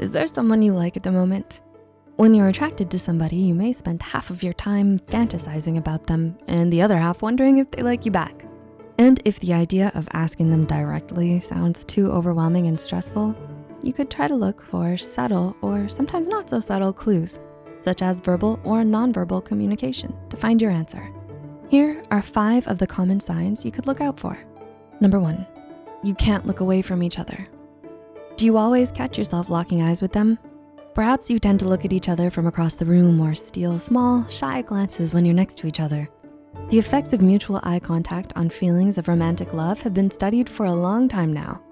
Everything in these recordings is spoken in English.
Is there someone you like at the moment? When you're attracted to somebody, you may spend half of your time fantasizing about them and the other half wondering if they like you back. And if the idea of asking them directly sounds too overwhelming and stressful, you could try to look for subtle or sometimes not so subtle clues, such as verbal or nonverbal communication to find your answer. Here are five of the common signs you could look out for. Number one, you can't look away from each other. Do you always catch yourself locking eyes with them? Perhaps you tend to look at each other from across the room or steal small, shy glances when you're next to each other. The effects of mutual eye contact on feelings of romantic love have been studied for a long time now.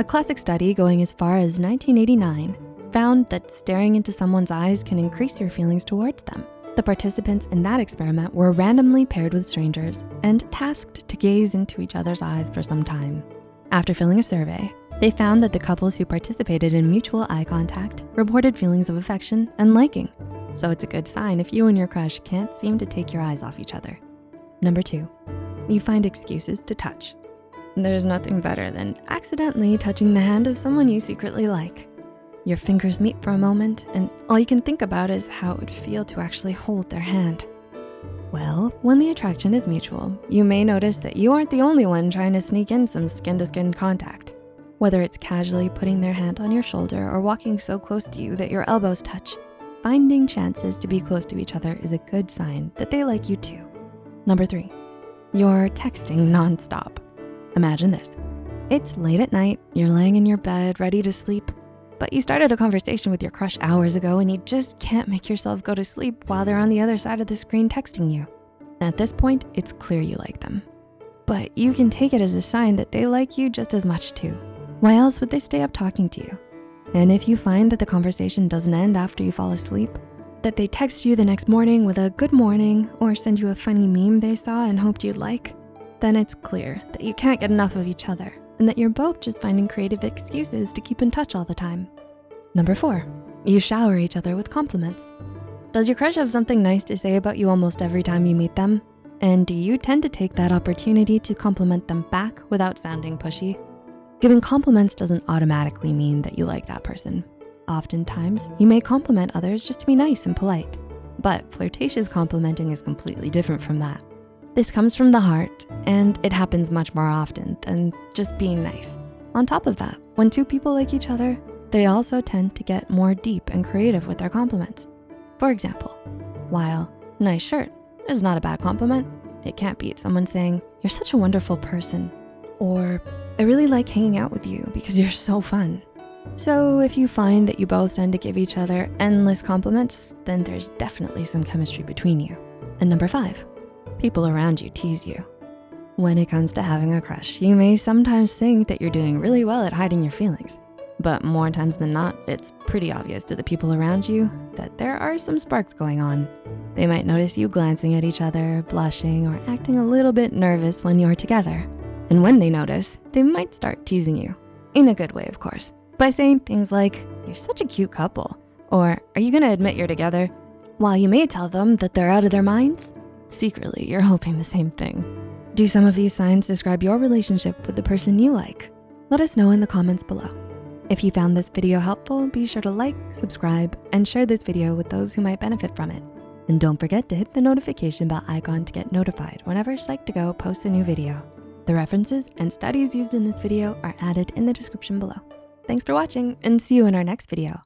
A classic study going as far as 1989 found that staring into someone's eyes can increase your feelings towards them. The participants in that experiment were randomly paired with strangers and tasked to gaze into each other's eyes for some time. After filling a survey, they found that the couples who participated in mutual eye contact reported feelings of affection and liking. So it's a good sign if you and your crush can't seem to take your eyes off each other. Number two, you find excuses to touch. There's nothing better than accidentally touching the hand of someone you secretly like. Your fingers meet for a moment and all you can think about is how it would feel to actually hold their hand. Well, when the attraction is mutual, you may notice that you aren't the only one trying to sneak in some skin-to-skin -skin contact. Whether it's casually putting their hand on your shoulder or walking so close to you that your elbows touch, finding chances to be close to each other is a good sign that they like you too. Number three, you're texting nonstop. Imagine this. It's late at night, you're laying in your bed ready to sleep, but you started a conversation with your crush hours ago and you just can't make yourself go to sleep while they're on the other side of the screen texting you. At this point, it's clear you like them. But you can take it as a sign that they like you just as much too. Why else would they stay up talking to you? And if you find that the conversation doesn't end after you fall asleep, that they text you the next morning with a good morning or send you a funny meme they saw and hoped you'd like, then it's clear that you can't get enough of each other and that you're both just finding creative excuses to keep in touch all the time. Number four, you shower each other with compliments. Does your crush have something nice to say about you almost every time you meet them? And do you tend to take that opportunity to compliment them back without sounding pushy? Giving compliments doesn't automatically mean that you like that person. Oftentimes, you may compliment others just to be nice and polite, but flirtatious complimenting is completely different from that. This comes from the heart and it happens much more often than just being nice. On top of that, when two people like each other, they also tend to get more deep and creative with their compliments. For example, while nice shirt is not a bad compliment, it can't beat someone saying, you're such a wonderful person, or I really like hanging out with you because you're so fun. So if you find that you both tend to give each other endless compliments, then there's definitely some chemistry between you. And number five, people around you tease you. When it comes to having a crush, you may sometimes think that you're doing really well at hiding your feelings. But more times than not, it's pretty obvious to the people around you that there are some sparks going on. They might notice you glancing at each other, blushing, or acting a little bit nervous when you're together. And when they notice, they might start teasing you. In a good way, of course. By saying things like, you're such a cute couple. Or, are you gonna admit you're together? While you may tell them that they're out of their minds, secretly you're hoping the same thing. Do some of these signs describe your relationship with the person you like? Let us know in the comments below. If you found this video helpful, be sure to like, subscribe, and share this video with those who might benefit from it. And don't forget to hit the notification bell icon to get notified whenever Psych2Go posts a new video. The references and studies used in this video are added in the description below. Thanks for watching and see you in our next video.